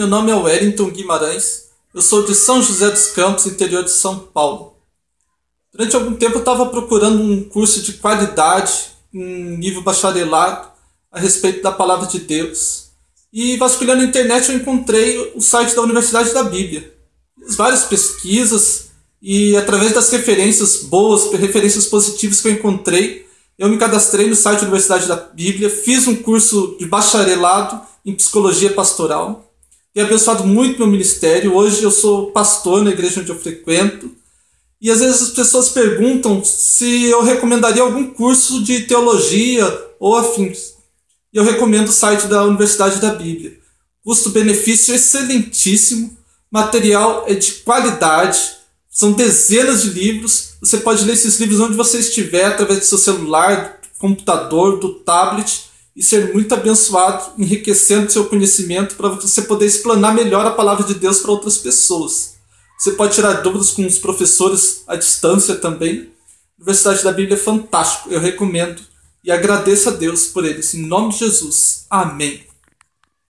meu nome é Wellington Guimarães, eu sou de São José dos Campos, interior de São Paulo. Durante algum tempo eu estava procurando um curso de qualidade, um nível bacharelado, a respeito da palavra de Deus. E vasculhando a internet eu encontrei o site da Universidade da Bíblia. Fiz várias pesquisas e através das referências boas, referências positivas que eu encontrei, eu me cadastrei no site da Universidade da Bíblia, fiz um curso de bacharelado em psicologia pastoral. Tem abençoado muito meu ministério. Hoje eu sou pastor na igreja onde eu frequento. E às vezes as pessoas perguntam se eu recomendaria algum curso de teologia ou afins. E eu recomendo o site da Universidade da Bíblia. Custo-benefício excelentíssimo, material é de qualidade, são dezenas de livros. Você pode ler esses livros onde você estiver, através do seu celular, do computador, do tablet, e ser muito abençoado, enriquecendo seu conhecimento para você poder explanar melhor a palavra de Deus para outras pessoas. Você pode tirar dúvidas com os professores à distância também. A Universidade da Bíblia é fantástico, eu recomendo e agradeço a Deus por eles. Em nome de Jesus. Amém.